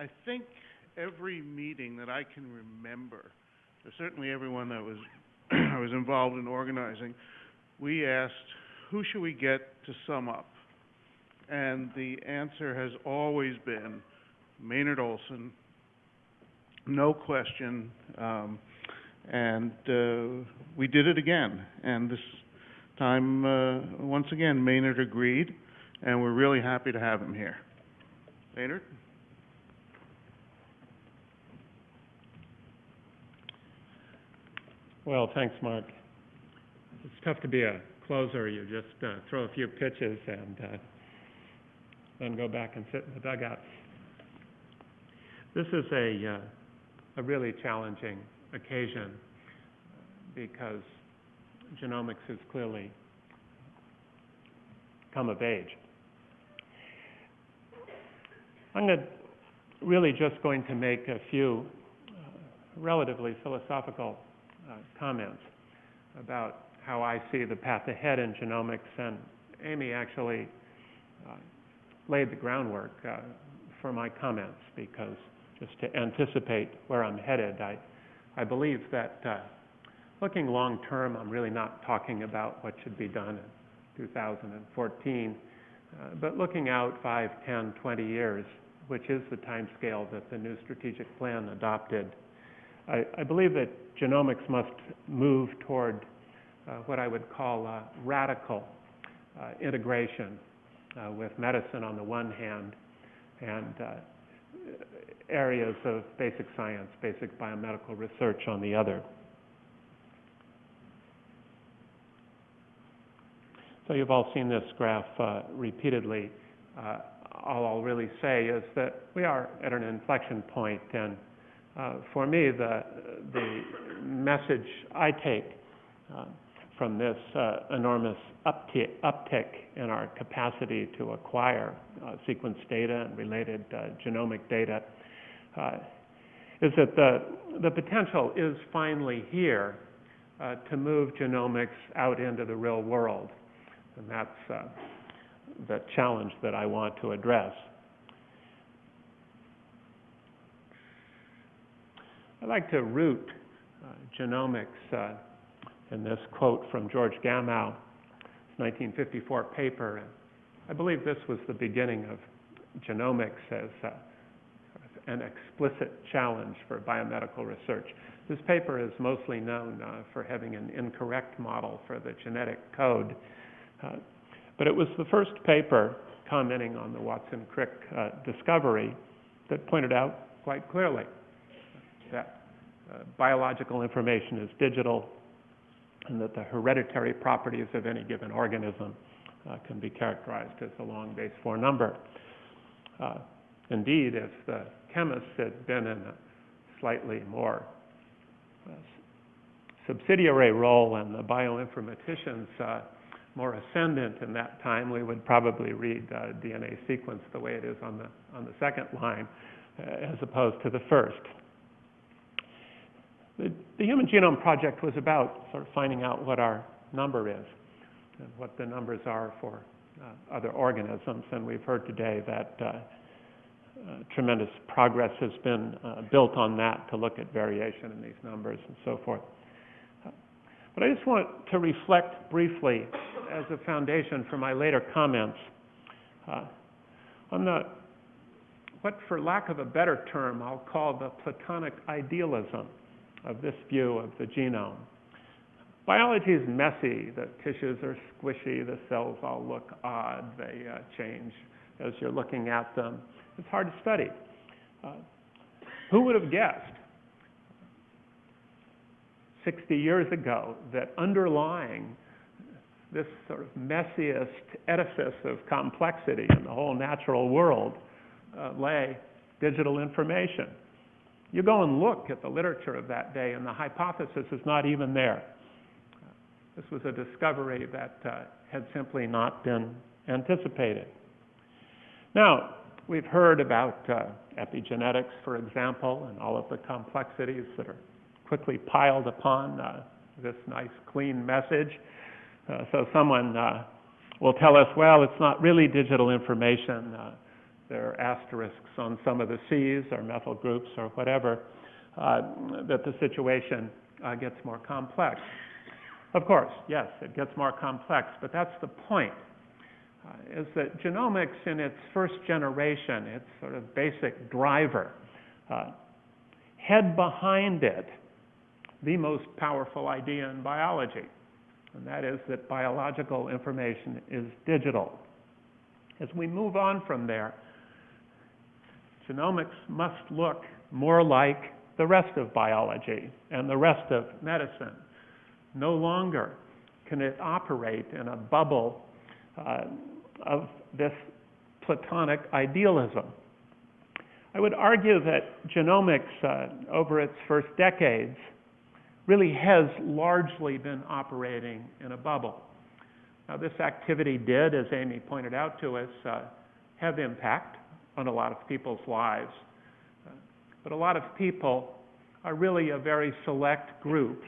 I think every meeting that I can remember, certainly everyone that was, was involved in organizing, we asked, who should we get to sum up? And the answer has always been Maynard Olson, no question. Um, and, uh, we did it again. And this time, uh, once again, Maynard agreed, and we're really happy to have him here. Maynard? Well, thanks, Mark. It's tough to be a closer. You just uh, throw a few pitches and uh, then go back and sit in the dugout. This is a, uh, a really challenging occasion because genomics has clearly come of age. I'm gonna, really just going to make a few uh, relatively philosophical comments about how I see the path ahead in genomics, and Amy actually uh, laid the groundwork uh, for my comments because just to anticipate where I'm headed, I, I believe that uh, looking long term, I'm really not talking about what should be done in 2014, uh, but looking out 5, 10, 20 years, which is the time scale that the new strategic plan adopted. I, I believe that genomics must move toward uh, what I would call uh, radical uh, integration uh, with medicine on the one hand and uh, areas of basic science, basic biomedical research on the other. So you've all seen this graph repeatedly. All I'll really say is that we are at an inflection point, and uh, for me, the the message I take uh, from this uh, enormous uptick, uptick in our capacity to acquire uh, sequence data and related genomic data is that the the potential is finally here to move genomics out into the real world. And that's uh, the challenge that I want to address. I'd like to root uh, genomics uh, in this quote from George Gamow, 1954 paper. And I believe this was the beginning of genomics as uh, an explicit challenge for biomedical research. This paper is mostly known uh, for having an incorrect model for the genetic code uh, but it was the first paper commenting on the Watson-Crick uh, discovery that pointed out quite clearly biological information is digital and that the hereditary properties of any given organism uh, can be characterized as a long base 4 number. Uh, indeed, if the chemists had been in a slightly more uh, subsidiary role and the bioinformaticians more ascendant in that time, we would probably read uh, DNA sequence the way it is on the, on the second line uh, as opposed to the first. The, Human Genome Project was about sort of finding out what our number is and what the numbers are for uh, other organisms. And we've heard today that uh, uh, tremendous progress has been uh, built on that to look at variation in these numbers and so forth. But I just want to reflect briefly as a foundation for my later comments uh, on the, what for lack of a better term, I'll call the Platonic idealism of this view of the genome. Biology is messy. The tissues are squishy. The cells all look odd. They uh, change as you're looking at them. It's hard to study. Uh, who would have guessed 60 years ago that underlying this sort of messiest edifice of complexity in the whole natural world uh, lay digital information. You go and look at the literature of that day, and the hypothesis is not even there. This was a discovery that uh, had simply not been anticipated. Now, we've heard about uh, epigenetics, for example, and all of the complexities that are quickly piled upon uh, this nice, clean message. Uh, so someone uh, will tell us, well, it's not really digital information. There are asterisks on some of the Cs or methyl groups or whatever, uh, that the situation uh, gets more complex. Of course, yes, it gets more complex, but that's the point, uh, is that genomics in its first generation, its sort of basic driver, uh, had behind it the most powerful idea in biology, and that is that biological information is digital. As we move on from there, genomics must look more like the rest of biology and the rest of medicine. No longer can it operate in a bubble uh, of this Platonic idealism. I would argue that genomics, uh, over its first decades, really has largely been operating in a bubble. Now, this activity did, as Amy pointed out to us, uh, have impact on a lot of people's lives. Uh, but a lot of people are really a very select group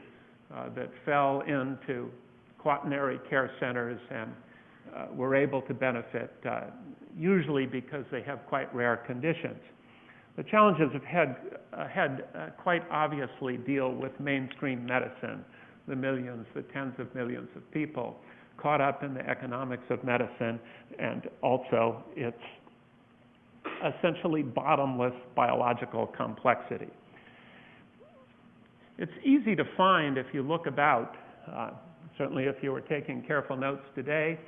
uh, that fell into quaternary care centers and uh, were able to benefit, uh, usually because they have quite rare conditions. The challenges ahead, ahead uh, quite obviously deal with mainstream medicine, the millions, the tens of millions of people caught up in the economics of medicine and also its essentially bottomless biological complexity. It's easy to find if you look about, uh, certainly if you were taking careful notes today,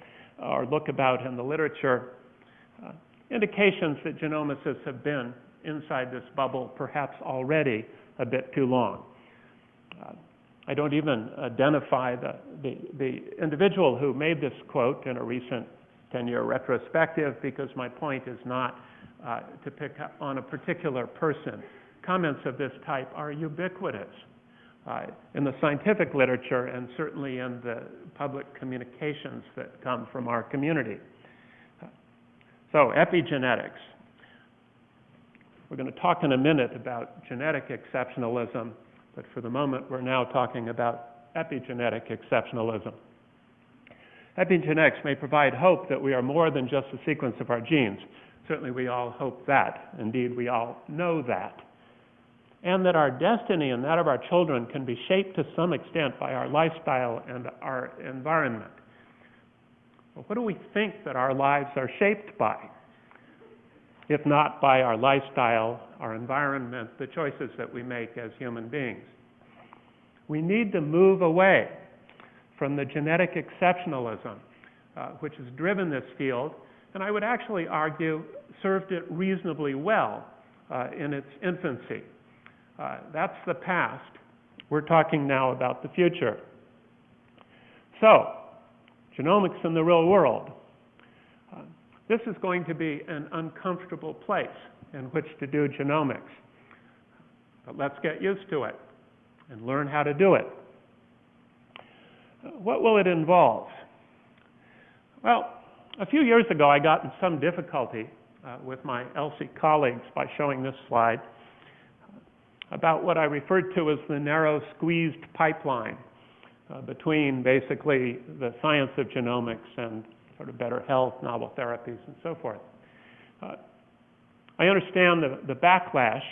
or look about in the literature, uh, indications that genomicists have been inside this bubble perhaps already a bit too long. Uh, I don't even identify the, the, the individual who made this quote in a recent 10-year retrospective because my point is not uh, to pick on a particular person. Comments of this type are ubiquitous uh, in the scientific literature and certainly in the public communications that come from our community. So, epigenetics. We're going to talk in a minute about genetic exceptionalism, but for the moment we're now talking about epigenetic exceptionalism. Epigenetics may provide hope that we are more than just a sequence of our genes. Certainly we all hope that. Indeed, we all know that. And that our destiny and that of our children can be shaped to some extent by our lifestyle and our environment. Well, what do we think that our lives are shaped by? If not by our lifestyle, our environment, the choices that we make as human beings. We need to move away from the genetic exceptionalism uh, which has driven this field, and I would actually argue served it reasonably well uh, in its infancy. Uh, that's the past. We're talking now about the future. So, genomics in the real world. Uh, this is going to be an uncomfortable place in which to do genomics. But let's get used to it and learn how to do it. What will it involve? Well, a few years ago, I got in some difficulty uh, with my ELSI colleagues by showing this slide about what I referred to as the narrow squeezed pipeline uh, between basically the science of genomics and sort of better health, novel therapies, and so forth. Uh, I understand the, the backlash,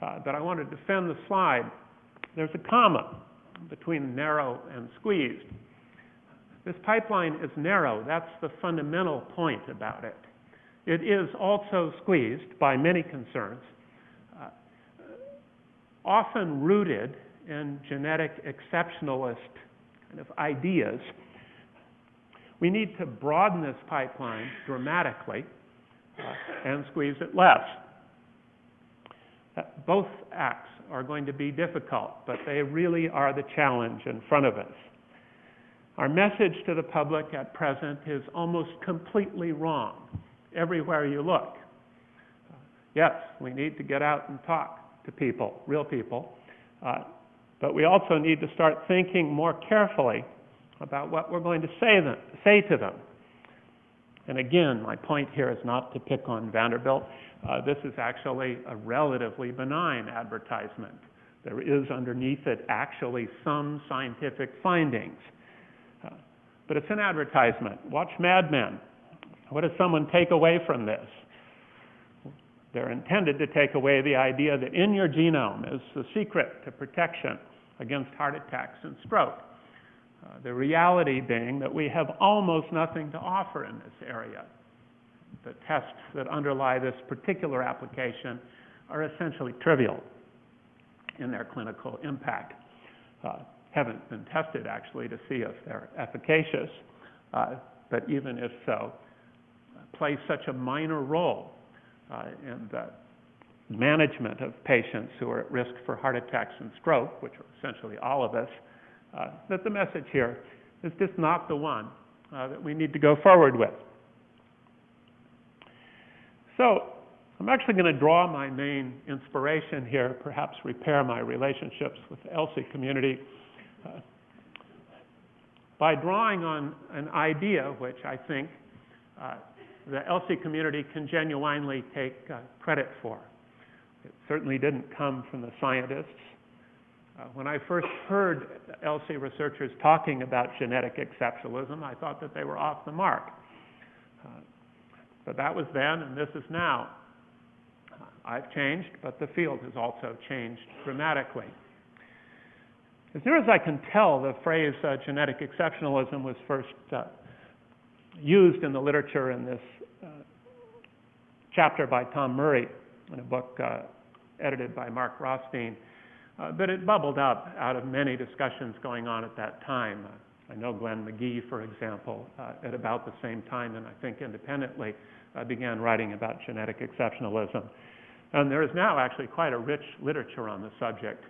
uh, but I want to defend the slide. There's a comma between narrow and squeezed. This pipeline is narrow. That's the fundamental point about it. It is also squeezed by many concerns, uh, often rooted in genetic exceptionalist kind of ideas. We need to broaden this pipeline dramatically uh, and squeeze it less. Uh, both acts are going to be difficult, but they really are the challenge in front of us. Our message to the public at present is almost completely wrong everywhere you look. Uh, yes, we need to get out and talk to people, real people, uh, but we also need to start thinking more carefully about what we're going to say, them, say to them. And again, my point here is not to pick on Vanderbilt. Uh, this is actually a relatively benign advertisement. There is underneath it actually some scientific findings. But it's an advertisement. Watch Mad Men. What does someone take away from this? they're intended to take away the idea that in your genome is the secret to protection against heart attacks and stroke. Uh, the reality being that we have almost nothing to offer in this area. The tests that underlie this particular application are essentially trivial in their clinical impact. Uh, haven't been tested actually to see if they're efficacious, uh, but even if so, play such a minor role uh, in the management of patients who are at risk for heart attacks and stroke, which are essentially all of us, uh, that the message here is just not the one uh, that we need to go forward with. So, I'm actually going to draw my main inspiration here, perhaps repair my relationships with the ELSI community, by drawing on an idea which I think uh, the ELSI community can genuinely take uh, credit for. It certainly didn't come from the scientists. Uh, when I first heard ELSI researchers talking about genetic exceptionalism, I thought that they were off the mark. Uh, but that was then, and this is now. Uh, I've changed, but the field has also changed dramatically. As near as I can tell, the phrase uh, genetic exceptionalism was first uh, used in the literature in this uh, chapter by Tom Murray in a book uh, edited by Mark Rothstein. Uh, but it bubbled up out of many discussions going on at that time. Uh, I know Glenn McGee, for example, at about the same time, and I think independently, began writing about genetic exceptionalism. And there is now actually quite a rich literature on the subject,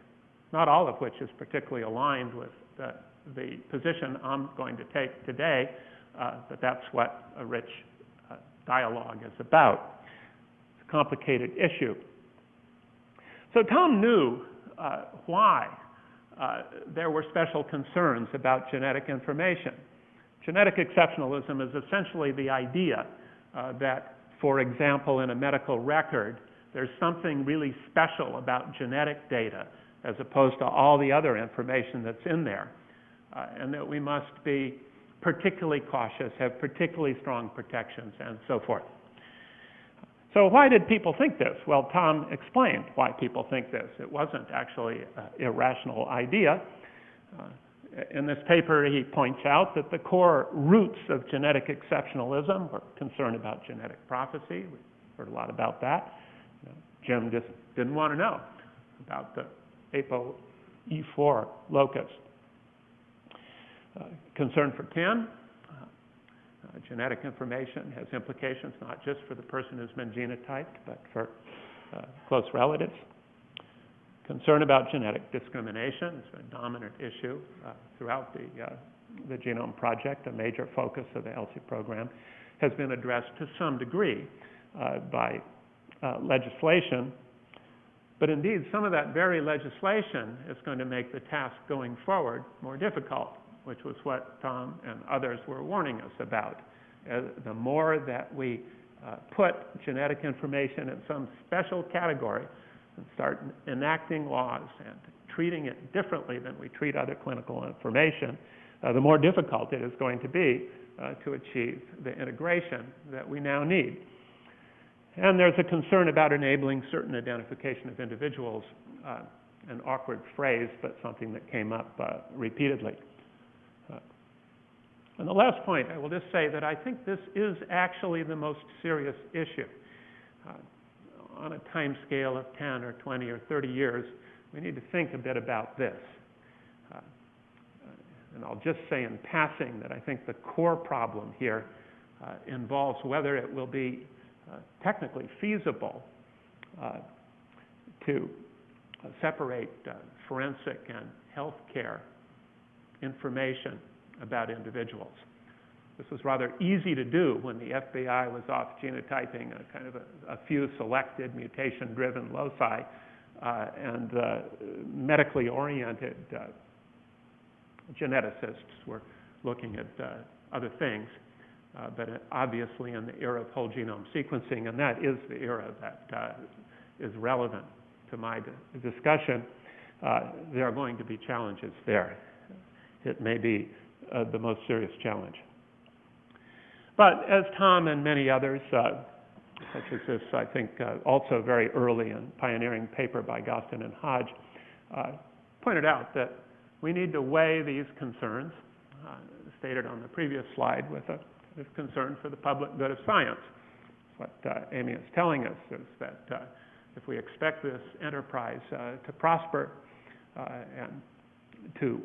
not all of which is particularly aligned with the, the position I'm going to take today, uh, but that's what a rich uh, dialogue is about. It's a complicated issue. So Tom knew uh, why uh, there were special concerns about genetic information. Genetic exceptionalism is essentially the idea uh, that, for example, in a medical record, there's something really special about genetic data as opposed to all the other information that's in there, uh, and that we must be particularly cautious, have particularly strong protections, and so forth. So why did people think this? Well, Tom explained why people think this. It wasn't actually an irrational idea. Uh, in this paper, he points out that the core roots of genetic exceptionalism were concern about genetic prophecy. We heard a lot about that. Jim just didn't want to know about the ApoE4 locus. Uh, concern for kin. Uh, uh, genetic information has implications not just for the person who's been genotyped, but for uh, close relatives. Concern about genetic discrimination has been a dominant issue uh, throughout the, uh, the Genome Project, a major focus of the ELSI program, has been addressed to some degree by legislation. But indeed, some of that very legislation is going to make the task going forward more difficult which was what Tom and others were warning us about. Uh, the more that we uh, put genetic information in some special category and start enacting laws and treating it differently than we treat other clinical information, uh, the more difficult it is going to be uh, to achieve the integration that we now need. And there's a concern about enabling certain identification of individuals, uh, an awkward phrase, but something that came up uh, repeatedly. And the last point, I will just say that I think this is actually the most serious issue. Uh, on a time scale of 10 or 20 or 30 years, we need to think a bit about this. Uh, and I'll just say in passing that I think the core problem here uh, involves whether it will be uh, technically feasible uh, to uh, separate forensic and healthcare information about individuals. This was rather easy to do when the FBI was off genotyping a kind of a, a few selected mutation-driven loci, uh, and uh, medically oriented uh, geneticists were looking at uh, other things. Uh, but obviously in the era of whole genome sequencing, and that is the era that uh, is relevant to my discussion, there are going to be challenges there. It may be uh, the most serious challenge. But as Tom and many others uh, such as this, I think, uh, also very early and pioneering paper by Gostin and Hodge, uh, pointed out that we need to weigh these concerns, uh, stated on the previous slide, with a with concern for the public good of science. What uh, Amy is telling us is that uh, if we expect this enterprise uh, to prosper and to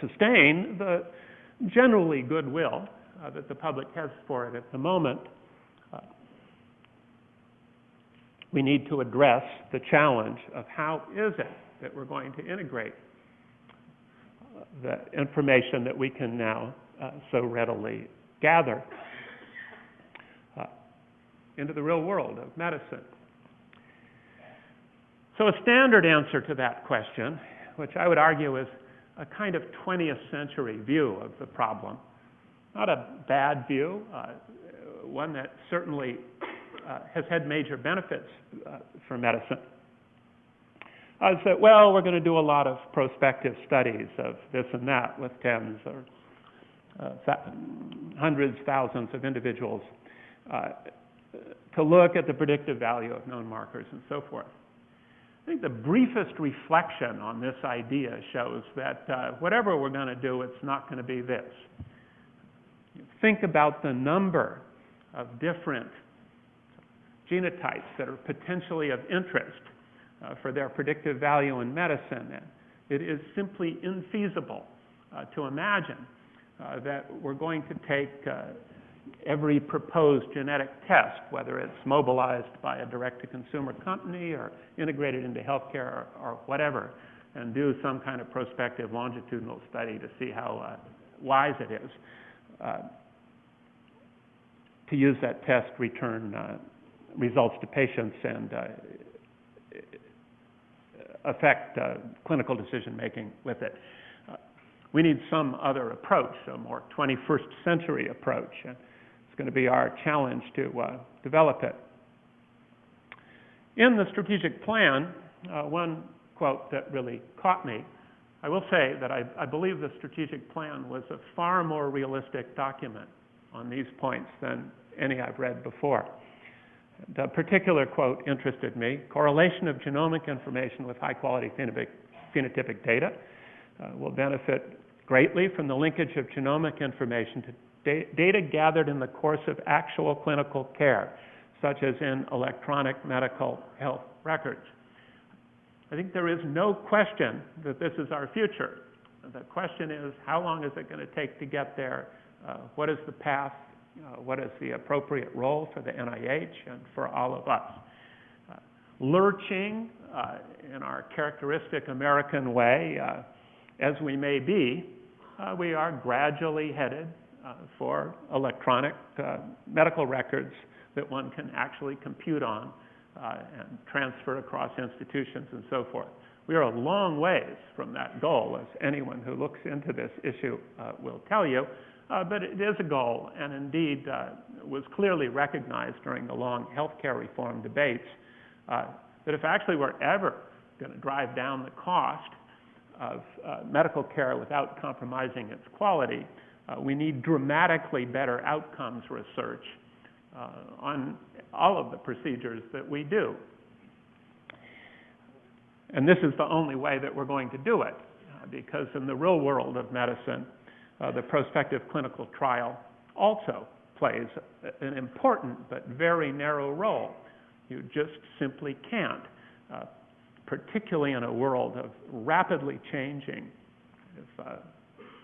sustain the generally goodwill that the public has for it at the moment, we need to address the challenge of how is it that we're going to integrate the information that we can now uh, so readily gather uh, into the real world of medicine. So a standard answer to that question, which I would argue is a kind of 20th century view of the problem, not a bad view, uh, one that certainly uh, has had major benefits uh, for medicine, is that, well, we're going to do a lot of prospective studies of this and that with tens or hundreds, thousands of individuals uh, to look at the predictive value of known markers and so forth. I think the briefest reflection on this idea shows that uh, whatever we're going to do, it's not going to be this. Think about the number of different genotypes that are potentially of interest uh, for their predictive value in medicine. And it is simply infeasible uh, to imagine uh, that we're going to take uh, every proposed genetic test, whether it's mobilized by a direct-to-consumer company or integrated into healthcare or, or whatever, and do some kind of prospective longitudinal study to see how uh, wise it is uh, to use that test, return uh, results to patients, and affect uh, clinical decision-making with it. We need some other approach, a more 21st century approach. And it's going to be our challenge to uh, develop it. In the strategic plan, uh, one quote that really caught me, I will say that I, I believe the strategic plan was a far more realistic document on these points than any I've read before. The particular quote interested me correlation of genomic information with high quality phenotypic, phenotypic data uh, will benefit greatly from the linkage of genomic information to da- data gathered in the course of actual clinical care, such as in electronic medical health records. I think there is no question that this is our future. The question is, how long is it going to take to get there? Uh, what is the path uh, what is the appropriate role for the NIH and for all of us. Uh, lurching uh, in our characteristic American way, uh, as we may be, uh, we are gradually headed uh, for electronic medical records that one can actually compute on and transfer across institutions and so forth. We are a long ways from that goal, as anyone who looks into this issue will tell you. Uh, but it is a goal, and indeed uh, was clearly recognized during the long healthcare reform debates uh, that if actually we're ever going to drive down the cost of uh, medical care without compromising its quality, uh, we need dramatically better outcomes research uh, on all of the procedures that we do. And this is the only way that we're going to do it, because in the real world of medicine, uh, the prospective clinical trial also plays an important but very narrow role. You just simply can't, uh, particularly in a world of rapidly changing uh,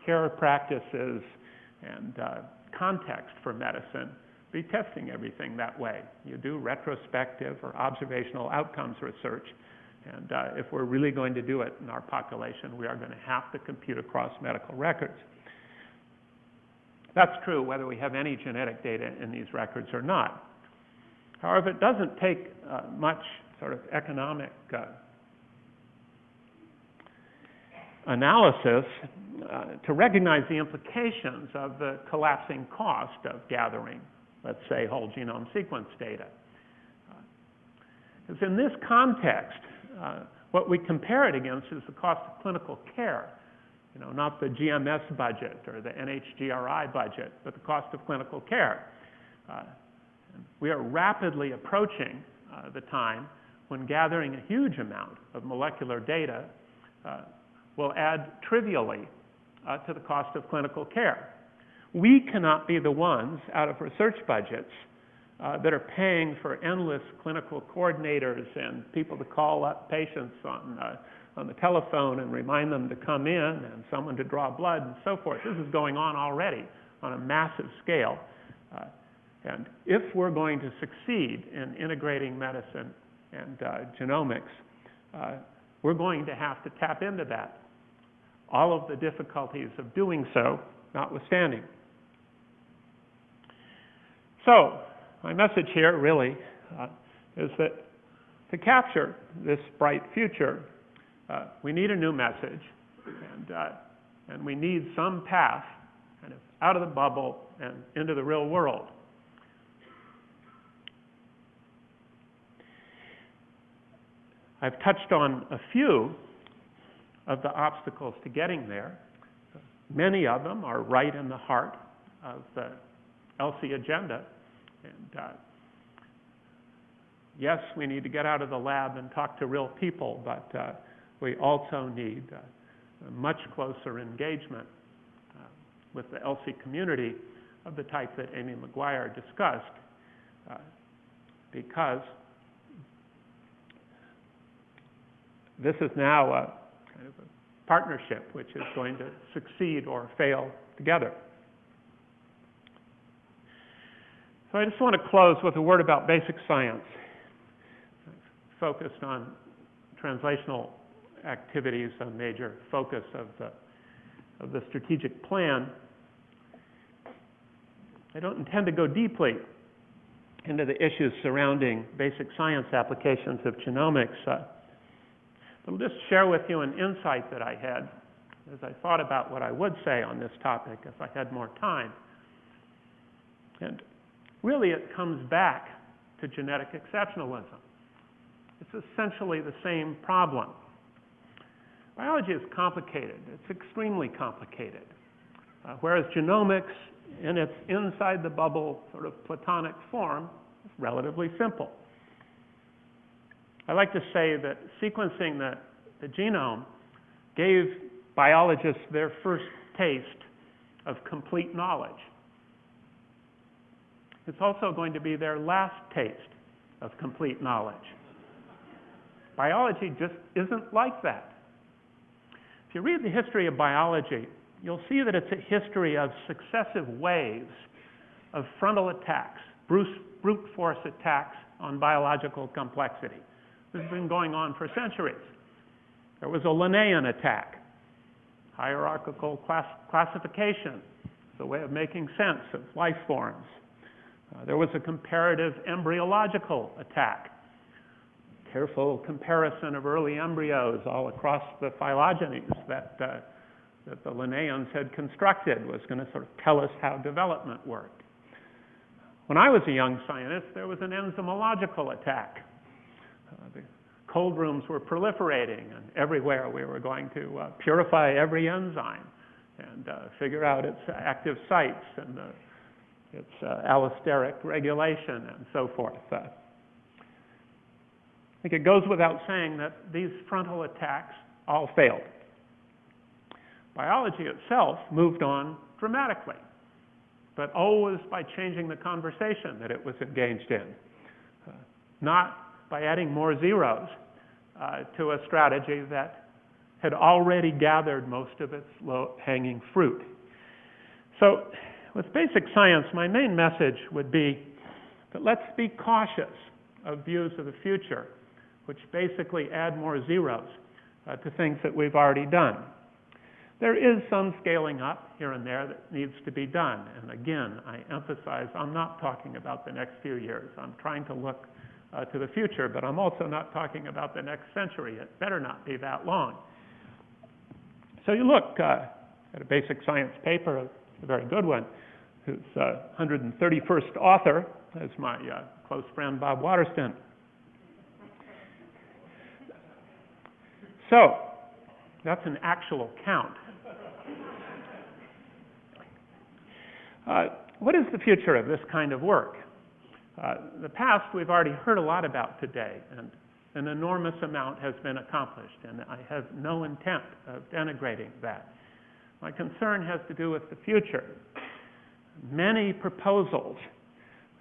care practices and uh, context for medicine, be testing everything that way. You do retrospective or observational outcomes research, and uh, if we're really going to do it in our population, we are going to have to compute across medical records. That's true whether we have any genetic data in these records or not. However, it doesn't take uh, much sort of economic uh, analysis uh, to recognize the implications of the collapsing cost of gathering, let's say, whole genome sequence data. Because in this context, uh, what we compare it against is the cost of clinical care you know, not the GMS budget or the NHGRI budget, but the cost of clinical care. Uh, We are rapidly approaching uh, the time when gathering a huge amount of molecular data uh, will add trivially uh, to the cost of clinical care. We cannot be the ones out of research budgets uh, that are paying for endless clinical coordinators and people to call up patients on, uh, on the telephone and remind them to come in and someone to draw blood and so forth. This is going on already on a massive scale. Uh, and if we're going to succeed in integrating medicine and uh, genomics, uh, we're going to have to tap into that. All of the difficulties of doing so notwithstanding. So, my message here really uh, is that to capture this bright future, uh, we need a new message, and, uh, and we need some path kind of out of the bubble and into the real world. I've touched on a few of the obstacles to getting there. Many of them are right in the heart of the ELSI agenda. And uh, yes, we need to get out of the lab and talk to real people, but uh, we also need uh, much closer engagement uh, with the ELSI community of the type that Amy McGuire discussed, uh, because this is now a kind of a partnership which is going to succeed or fail together. So I just want to close with a word about basic science, focused on translational activities, a major focus of the, of the strategic plan. I don't intend to go deeply into the issues surrounding basic science applications of genomics. Uh, I'll just share with you an insight that I had as I thought about what I would say on this topic if I had more time. And really it comes back to genetic exceptionalism. It's essentially the same problem. Biology is complicated. It's extremely complicated. Uh, whereas genomics, in its inside the bubble sort of platonic form, is relatively simple. I like to say that sequencing the, the genome gave biologists their first taste of complete knowledge. It's also going to be their last taste of complete knowledge. Biology just isn't like that. If you read the history of biology, you'll see that it's a history of successive waves of frontal attacks, brute force attacks on biological complexity. This has been going on for centuries. There was a Linnaean attack, hierarchical class classification, the way of making sense of life forms. Uh, there was a comparative embryological attack, careful comparison of early embryos all across the phylogenies that, uh, that the Linnaeans had constructed was going to sort of tell us how development worked. When I was a young scientist, there was an enzymological attack. Uh, the cold rooms were proliferating, and everywhere we were going to uh, purify every enzyme and uh, figure out its active sites and its allosteric regulation and so forth. I think it goes without saying that these frontal attacks all failed. Biology itself moved on dramatically, but always by changing the conversation that it was engaged in, uh, not by adding more zeros uh, to a strategy that had already gathered most of its low hanging fruit. So with basic science, my main message would be that let's be cautious of views of the future, which basically add more zeros uh, to things that we've already done. There is some scaling up here and there that needs to be done. And again, I emphasize I'm not talking about the next few years. I'm trying to look uh, to the future, but I'm also not talking about the next century. It better not be that long. So you look uh, at a basic science paper, a very good one, whose uh, 131st author is my uh, close friend Bob Waterston. So, that's an actual count. Uh, what is the future of this kind of work? Uh, the past, we've already heard a lot about today, and an enormous amount has been accomplished, and I have no intent of denigrating that. My concern has to do with the future. Many proposals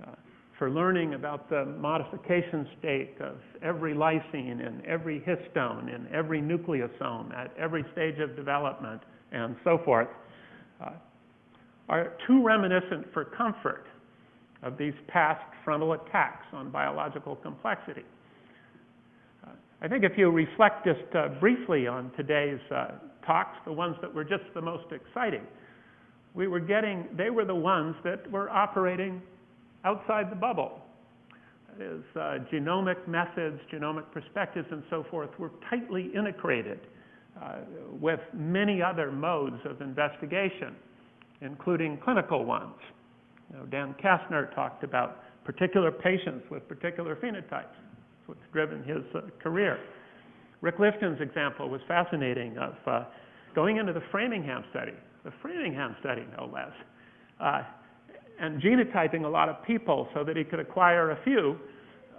uh, for learning about the modification state of every lysine and every histone and every nucleosome at every stage of development and so forth uh, are too reminiscent for comfort of these past frontal attacks on biological complexity. I think if you reflect just uh, briefly on today's uh, talks, the ones that were just the most exciting, we were getting, they were the ones that were operating outside the bubble. That is, uh, genomic methods, genomic perspectives, and so forth were tightly integrated uh, with many other modes of investigation, including clinical ones. You know, Dan Kastner talked about particular patients with particular phenotypes. That's what's driven his uh, career. Rick Lifton's example was fascinating of uh, going into the Framingham study, the Framingham study, no less, uh, and genotyping a lot of people so that he could acquire a few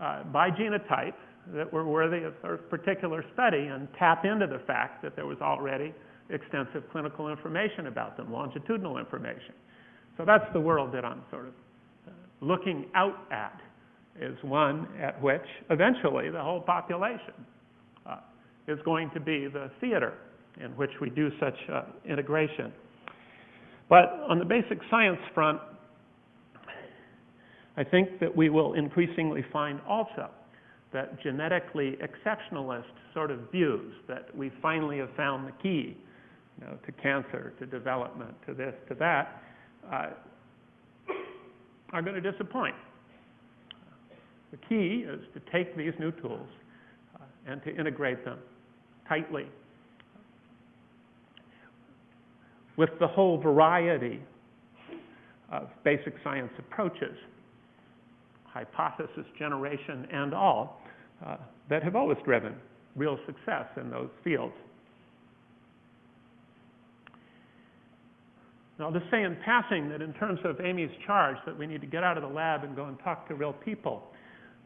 uh, by genotype that were worthy of a particular study and tap into the fact that there was already extensive clinical information about them, longitudinal information. So that's the world that I'm sort of uh, looking out at, is one at which eventually the whole population uh, is going to be the theater in which we do such uh, integration. But on the basic science front, I think that we will increasingly find also that genetically exceptionalist sort of views that we finally have found the key you know, to cancer, to development, to this, to that, uh, are going to disappoint. The key is to take these new tools uh, and to integrate them tightly with the whole variety of basic science approaches, hypothesis generation and all, uh, that have always driven real success in those fields. Now, I'll just say in passing that in terms of Amy's charge that we need to get out of the lab and go and talk to real people,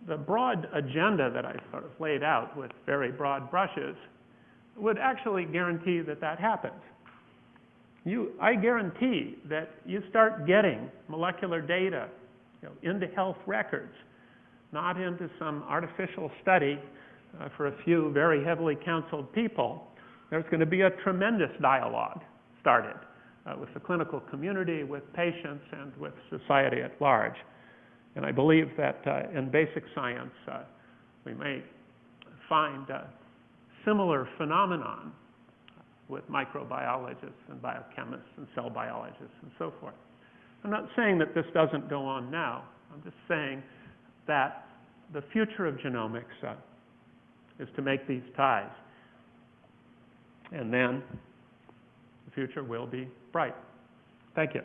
the broad agenda that I sort of laid out with very broad brushes would actually guarantee that that happens. You, I guarantee that you start getting molecular data you know, into health records, not into some artificial study uh, for a few very heavily counseled people. There's going to be a tremendous dialogue started with the clinical community, with patients, and with society at large. And I believe that uh, in basic science, uh, we may find similar phenomenon with microbiologists and biochemists and cell biologists and so forth. I'm not saying that this doesn't go on now. I'm just saying that the future of genomics uh, is to make these ties. And then the future will be bright. Thank you.